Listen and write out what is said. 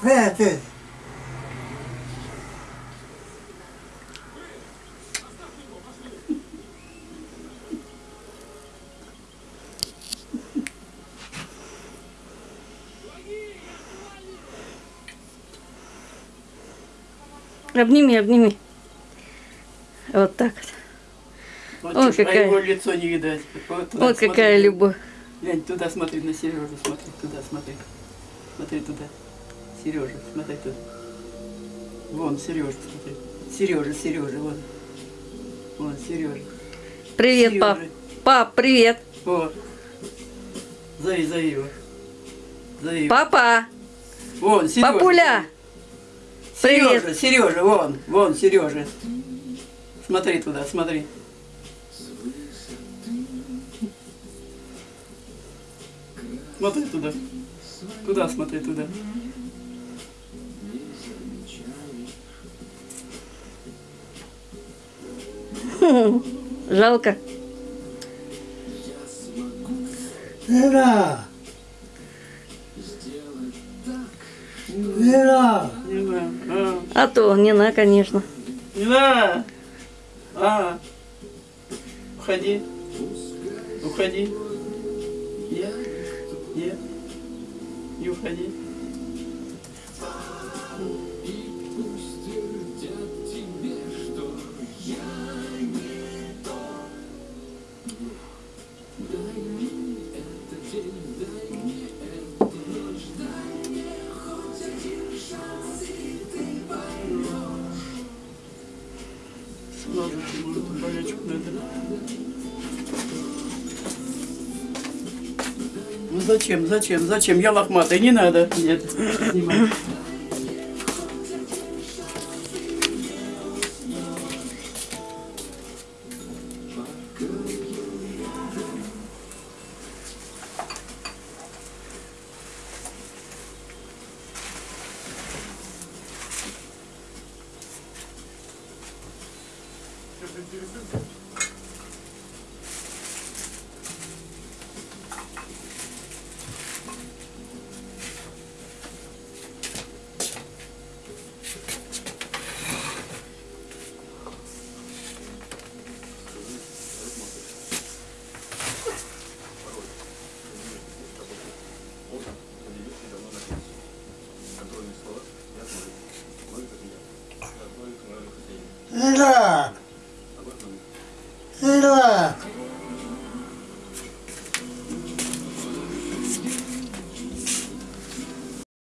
Хватит. Обними, обними. Вот так вот. Вот Ой, чё, а какая- его лицо не видать. Вот, Вот смотри. какая любовь. Глянь, туда смотри, на Сережу смотри, туда смотри. Смотри туда. Сережа, смотри туда. Вон, Сережа, смотри. Сережа, Сережа, вон. Вон, Сережа. Привет, пап. Сережа. Пап, привет. О. Зови, зови его. Зови его. Папа. Вон, Сережа. Папуля. Сережа, Привет. Сережа, вон, вон, Сережа. Смотри туда, смотри. Смотри туда. Туда смотри, туда. Жалко. Вера. Вера. А, А то, не на, конечно. не знаю. А. Уходи. Уходи. Нет. Нет. Не уходи. Смотришь, может, болячку надо. Ну зачем, зачем, зачем? Я лохматый, не надо. Нет, снимай. что-то интересуется? Да. Вера. Вера.